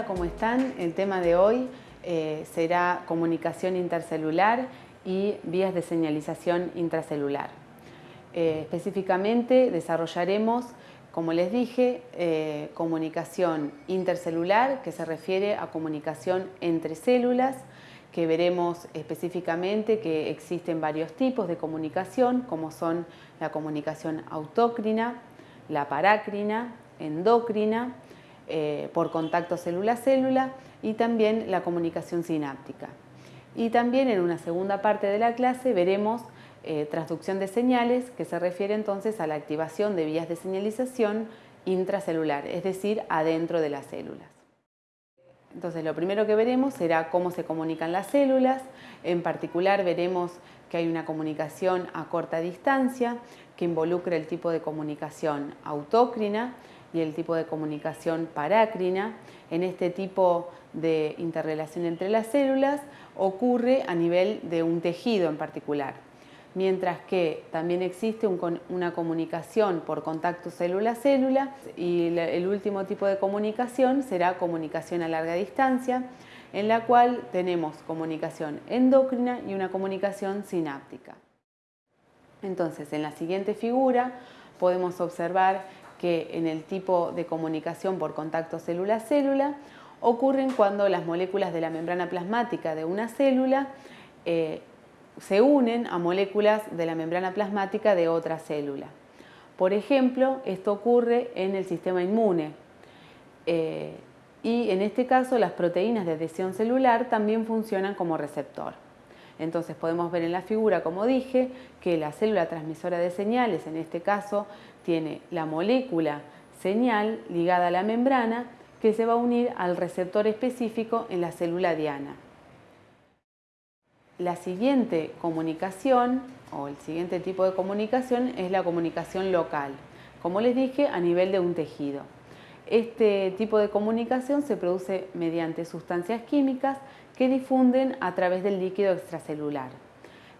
Hola, ¿cómo están? El tema de hoy eh, será comunicación intercelular y vías de señalización intracelular. Eh, específicamente desarrollaremos, como les dije, eh, comunicación intercelular, que se refiere a comunicación entre células, que veremos específicamente que existen varios tipos de comunicación, como son la comunicación autócrina, la parácrina, endocrina, eh, por contacto célula-célula y también la comunicación sináptica. Y también en una segunda parte de la clase veremos eh, transducción de señales que se refiere entonces a la activación de vías de señalización intracelular, es decir, adentro de las células. Entonces lo primero que veremos será cómo se comunican las células, en particular veremos que hay una comunicación a corta distancia que involucra el tipo de comunicación autócrina y el tipo de comunicación parácrina. En este tipo de interrelación entre las células ocurre a nivel de un tejido en particular, mientras que también existe una comunicación por contacto célula-célula y el último tipo de comunicación será comunicación a larga distancia, en la cual tenemos comunicación endocrina y una comunicación sináptica. Entonces, en la siguiente figura podemos observar que en el tipo de comunicación por contacto célula-célula ocurren cuando las moléculas de la membrana plasmática de una célula eh, se unen a moléculas de la membrana plasmática de otra célula. Por ejemplo, esto ocurre en el sistema inmune eh, y en este caso las proteínas de adhesión celular también funcionan como receptor. Entonces podemos ver en la figura, como dije, que la célula transmisora de señales, en este caso, tiene la molécula señal ligada a la membrana que se va a unir al receptor específico en la célula diana. La siguiente comunicación o el siguiente tipo de comunicación es la comunicación local, como les dije, a nivel de un tejido. Este tipo de comunicación se produce mediante sustancias químicas que difunden a través del líquido extracelular.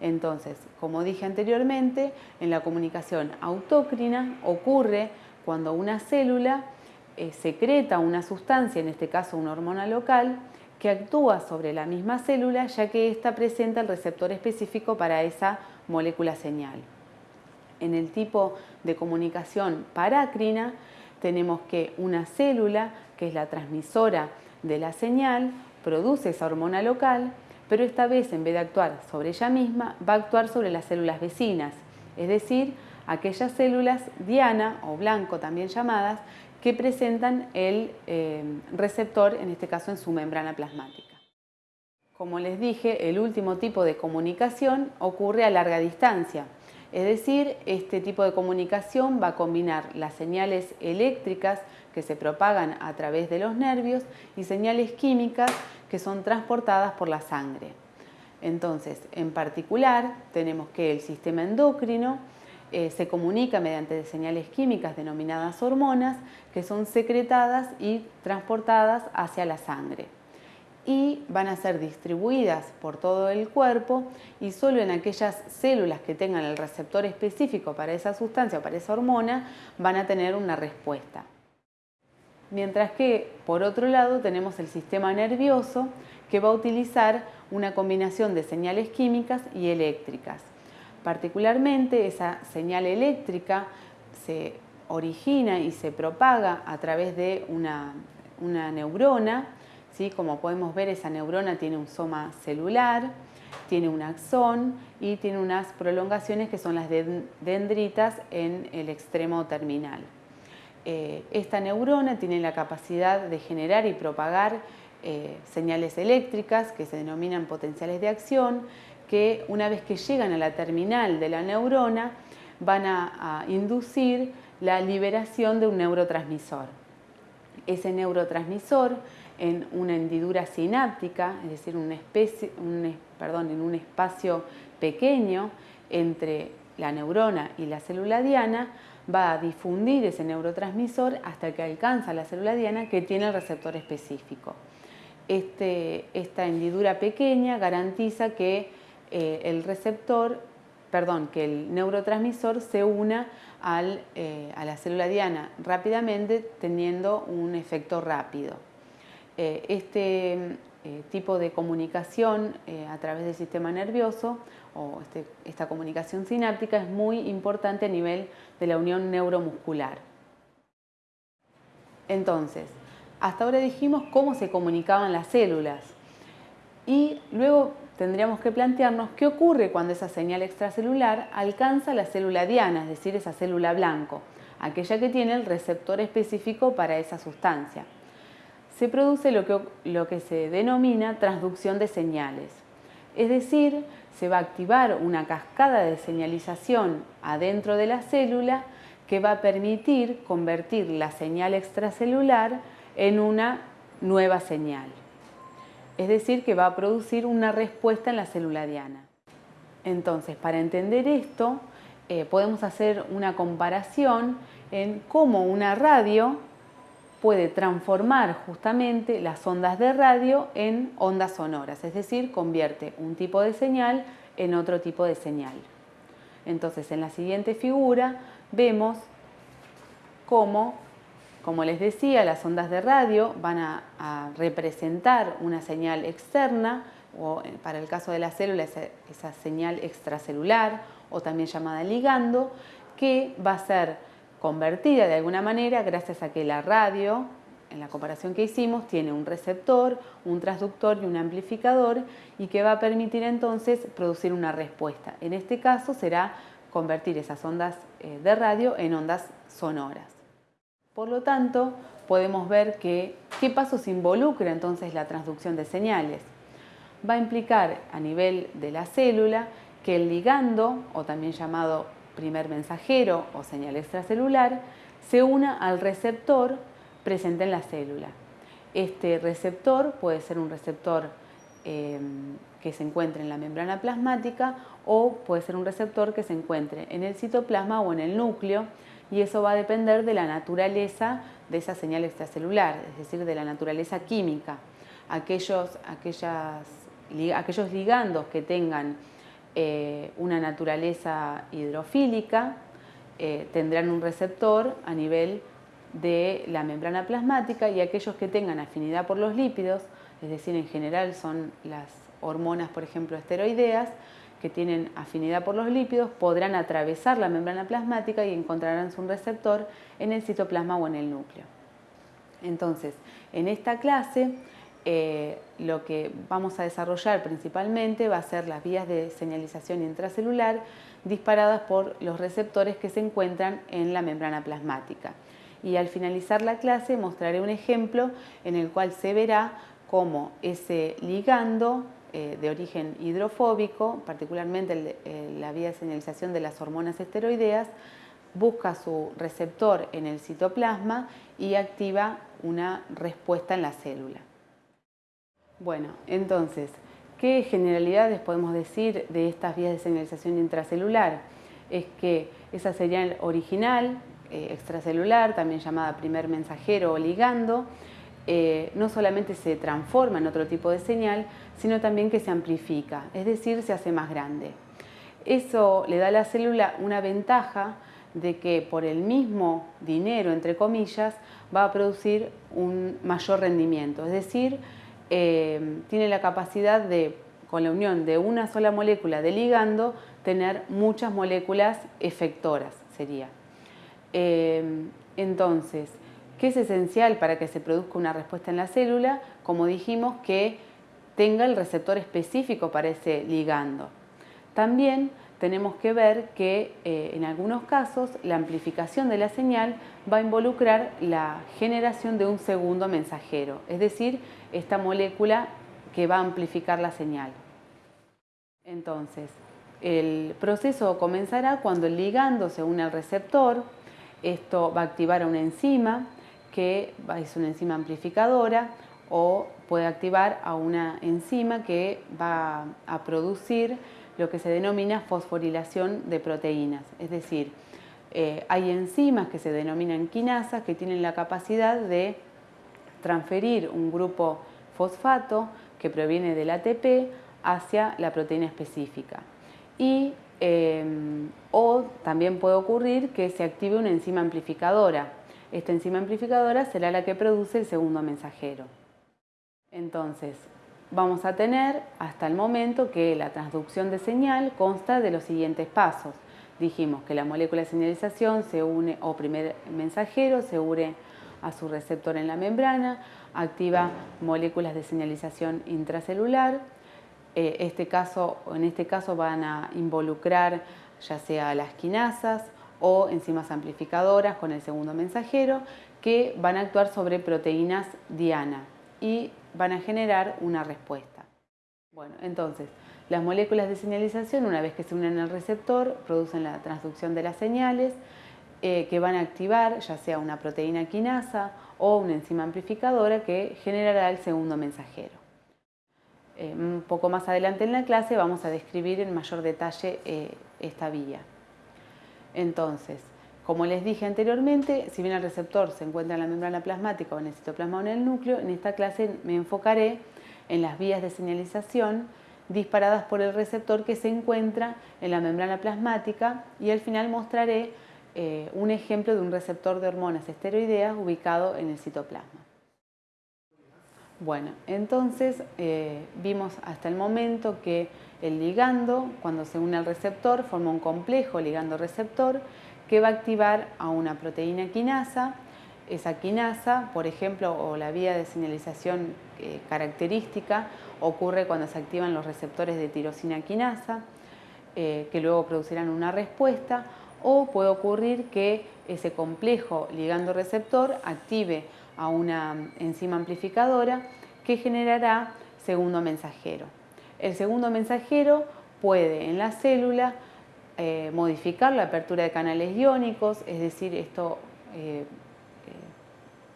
Entonces, como dije anteriormente, en la comunicación autócrina ocurre cuando una célula eh, secreta una sustancia, en este caso una hormona local, que actúa sobre la misma célula ya que ésta presenta el receptor específico para esa molécula señal. En el tipo de comunicación parácrina tenemos que una célula, que es la transmisora de la señal, produce esa hormona local, pero esta vez en vez de actuar sobre ella misma, va a actuar sobre las células vecinas, es decir, aquellas células diana o blanco también llamadas, que presentan el eh, receptor, en este caso en su membrana plasmática. Como les dije, el último tipo de comunicación ocurre a larga distancia, es decir, este tipo de comunicación va a combinar las señales eléctricas que se propagan a través de los nervios y señales químicas que son transportadas por la sangre. Entonces, en particular, tenemos que el sistema endocrino eh, se comunica mediante señales químicas denominadas hormonas que son secretadas y transportadas hacia la sangre y van a ser distribuidas por todo el cuerpo y solo en aquellas células que tengan el receptor específico para esa sustancia o para esa hormona van a tener una respuesta. Mientras que, por otro lado, tenemos el sistema nervioso que va a utilizar una combinación de señales químicas y eléctricas. Particularmente, esa señal eléctrica se origina y se propaga a través de una, neurona ¿sí? Como podemos ver, esa neurona tiene un soma celular, tiene un axón y tiene unas prolongaciones que son las dendritas en el extremo terminal. Eh, esta neurona tiene la capacidad de generar y propagar eh, señales eléctricas que se denominan potenciales de acción, que una vez que llegan a la terminal de la neurona van a inducir la liberación de un neurotransmisor. Ese neurotransmisor en una hendidura sináptica, es decir, en un espacio pequeño entre la neurona y la célula diana, va a difundir ese neurotransmisor hasta que alcanza la célula diana que tiene el receptor específico. Este, esta hendidura pequeña garantiza que eh, el receptor, perdón, que el neurotransmisor se una eh, a la célula diana rápidamente teniendo un efecto rápido. Eh, este tipo de comunicación a través del sistema nervioso o este, esta comunicación sináptica es muy importante a nivel de la unión neuromuscular. Entonces, hasta ahora dijimos cómo se comunicaban las células y luego tendríamos que plantearnos qué ocurre cuando esa señal extracelular alcanza la célula diana, es decir, esa célula blanco, aquella que tiene el receptor específico para esa sustancia. Se produce lo que, lo que se denomina transducción de señales, es decir, se va a activar una cascada de señalización adentro de la célula que va a permitir convertir la señal extracelular en una nueva señal es decir, que va a producir una respuesta en la célula diana. Entonces, para entender esto, eh, podemos hacer una comparación en cómo una radio puede transformar justamente las ondas de radio en ondas sonoras, es decir, convierte un tipo de señal en otro tipo de señal. Entonces, en la siguiente figura vemos cómo como les decía, las ondas de radio van a, representar una señal externa, o eh, para el caso de la célula esa, señal extracelular, o también llamada ligando, que va a ser convertida de alguna manera gracias a que la radio, en la comparación que hicimos, tiene un receptor, un transductor y un amplificador y que va a permitir entonces producir una respuesta. En este caso será convertir esas ondas eh, de radio en ondas sonoras. Por lo tanto, podemos ver que qué pasos involucra entonces la transducción de señales. Va a implicar a nivel de la célula que el ligando, o también llamado primer mensajero o señal extracelular, se una al receptor presente en la célula. Este receptor puede ser un receptor em, que se encuentre en la membrana plasmática o puede ser un receptor que se encuentre en el citoplasma o en el núcleo y eso va a depender de la naturaleza de esa señal extracelular, es decir, de la naturaleza química. Aquellos, aquellos ligandos que tengan eh, una naturaleza hidrofílica eh, tendrán un receptor a nivel de la membrana plasmática y aquellos que tengan afinidad por los lípidos, es decir, en general son las hormonas, por ejemplo, esteroideas, que tienen afinidad por los lípidos podrán atravesar la membrana plasmática y encontrarán su receptor en el citoplasma o en el núcleo. Entonces, en esta clase eh, lo que vamos a desarrollar principalmente va a ser las vías de señalización intracelular disparadas por los receptores que se encuentran en la membrana plasmática. Y al finalizar la clase mostraré un ejemplo en el cual se verá cómo ese ligando eh, de origen hidrofóbico, particularmente eh, la vía de señalización de las hormonas esteroideas, busca su receptor en el citoplasma y activa una respuesta en la célula. Bueno, entonces, ¿qué generalidades podemos decir de estas vías de señalización intracelular? Es que esa señal original, eh, extracelular, también llamada primer mensajero o ligando, eh, no solamente se transforma en otro tipo de señal, sino también que se amplifica, es decir, se hace más grande. Eso le da a la célula una ventaja de que por el mismo dinero, entre comillas, va a producir un mayor rendimiento, es decir, eh, tiene la capacidad de, con la unión de una sola molécula de ligando, tener muchas moléculas efectoras, sería. Eh, entonces, ¿Qué es esencial para que se produzca una respuesta en la célula? Como dijimos, que tenga el receptor específico para ese ligando. También tenemos que ver que eh, en algunos casos la amplificación de la señal va a involucrar la generación de un segundo mensajero, es decir, esta molécula que va a amplificar la señal. Entonces, el proceso comenzará cuando el ligando se une al receptor, esto va a activar a una enzima, que es una enzima amplificadora o puede activar a una enzima que va a producir lo que se denomina fosforilación de proteínas. Es decir, eh, hay enzimas que se denominan quinasas que tienen la capacidad de transferir un grupo fosfato que proviene del ATP hacia la proteína específica. Y, eh, o también puede ocurrir que se active una enzima amplificadora esta enzima amplificadora será la que produce el segundo mensajero. Entonces, vamos a tener hasta el momento que la transducción de señal consta de los siguientes pasos. Dijimos que la molécula de señalización se une, o primer mensajero, se une a su receptor en la membrana, activa moléculas de señalización intracelular. Eh, este caso, en este caso van a involucrar ya sea las quinasas o enzimas amplificadoras con el segundo mensajero que van a actuar sobre proteínas diana y van a generar una respuesta. Bueno, entonces, las moléculas de señalización, una vez que se unen al receptor, producen la transducción de las señales eh, que van a activar ya sea una proteína quinasa o una enzima amplificadora que generará el segundo mensajero. Eh, un poco más adelante en la clase vamos a describir en mayor detalle eh, esta vía. Entonces, como les dije anteriormente, si bien el receptor se encuentra en la membrana plasmática o en el citoplasma o en el núcleo, en esta clase me enfocaré en las vías de señalización disparadas por el receptor que se encuentra en la membrana plasmática y al final mostraré eh, un ejemplo de un receptor de hormonas esteroideas ubicado en el citoplasma. Bueno, entonces eh, vimos hasta el momento que el ligando, cuando se une al receptor, forma un complejo ligando-receptor que va a activar a una proteína quinasa. Esa quinasa, por ejemplo, o la vía de señalización eh, característica, ocurre cuando se activan los receptores de tirosina quinasa, eh, que luego producirán una respuesta, o puede ocurrir que ese complejo ligando-receptor active a una enzima amplificadora que generará segundo mensajero. El segundo mensajero puede en la célula eh, modificar la apertura de canales iónicos, es decir, esto eh, eh,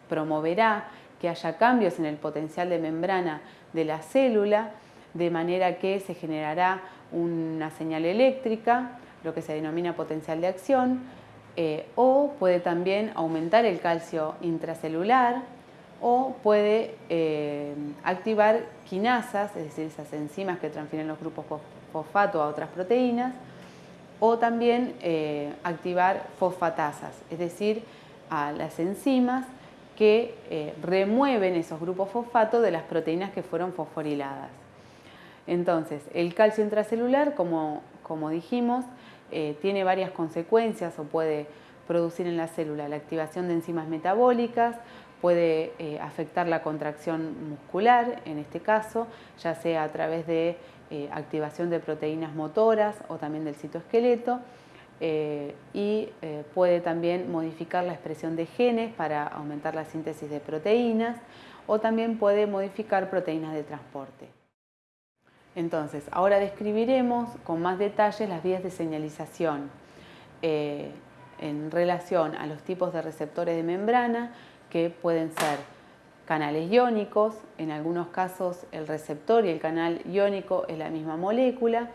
promoverá que haya cambios en el potencial de membrana de la célula, de manera que se generará una señal eléctrica, lo que se denomina potencial de acción, o puede también aumentar el calcio intracelular, o puede activar quinasas, es decir, esas enzimas que transfieren los grupos fosfato a otras proteínas, o también eh, activar fosfatasas, es decir, a las enzimas que eh, remueven esos grupos fosfato de las proteínas que fueron fosforiladas. Entonces, el calcio intracelular, como, dijimos, eh, tiene varias consecuencias o puede producir en la célula la activación de enzimas metabólicas, puede afectar la contracción muscular, en este caso, ya sea a través de eh, activación de proteínas motoras o también del citoesqueleto eh, y eh, puede también modificar la expresión de genes para aumentar la síntesis de proteínas o también puede modificar proteínas de transporte. Entonces, ahora describiremos con más detalles las vías de señalización en relación a los tipos de receptores de membrana que pueden ser canales iónicos, en algunos casos el receptor y el canal iónico es la misma molécula,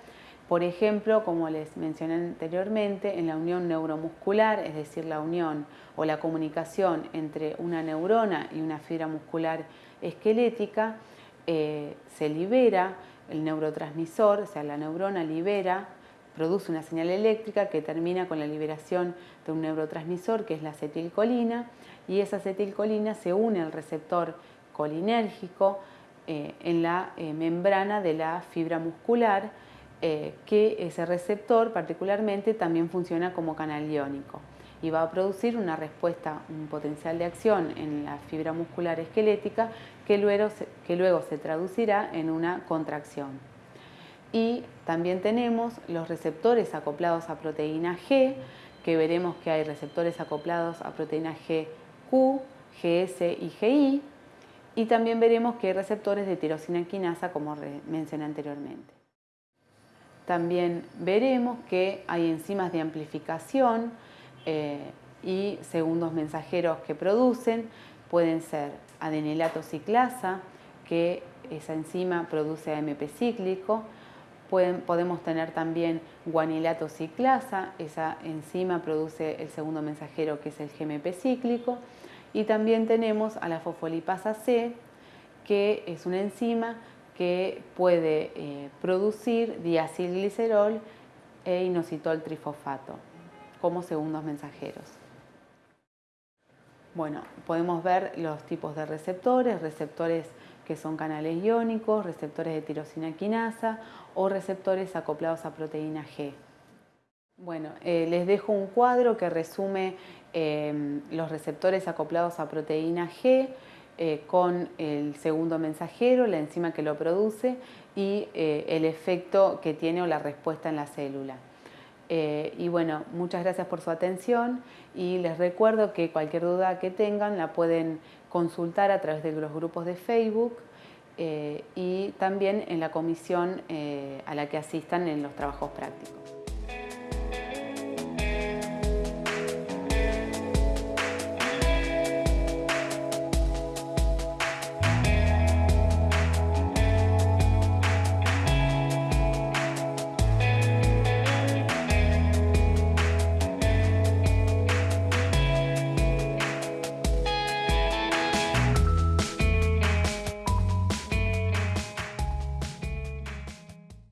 por ejemplo, como les mencioné anteriormente, en la unión neuromuscular, es decir, la unión o la comunicación entre una neurona y una fibra muscular esquelética, eh, se libera el neurotransmisor, o sea, la neurona libera, produce una señal eléctrica que termina con la liberación de un neurotransmisor que es la acetilcolina y esa acetilcolina se une al receptor colinérgico eh, en la eh, membrana de la fibra muscular, eh, que ese receptor particularmente también funciona como canal iónico y va a producir una respuesta, un potencial de acción en la fibra muscular esquelética que luego que luego se traducirá en una contracción. Y también tenemos los receptores acoplados a proteína G, que veremos que hay receptores acoplados a proteína G Q, GS y GI, y también veremos que hay receptores de tirosina quinasa, como mencioné anteriormente. También veremos que hay enzimas de amplificación eh, y segundos mensajeros que producen, pueden ser adenilato ciclasa, que esa enzima produce AMP cíclico, podemos tener también guanilato ciclasa, esa enzima produce el segundo mensajero que es el GMP cíclico, y también tenemos a la fosfolipasa C, que es una enzima que puede eh, producir diacilglicerol e inositol trifosfato como segundos mensajeros. Bueno, podemos ver los tipos de receptores, receptores que son canales iónicos, receptores de tirosina quinasa o receptores acoplados a proteína G. Bueno, eh, les dejo un cuadro que resume em, los receptores acoplados a proteína G eh, con el segundo mensajero, la enzima que lo produce y eh, el efecto que tiene o la respuesta en la célula. y bueno, muchas gracias por su atención y les recuerdo que cualquier duda que tengan la pueden consultar a través de los grupos de Facebook y también en la comisión a la que asistan en los trabajos prácticos.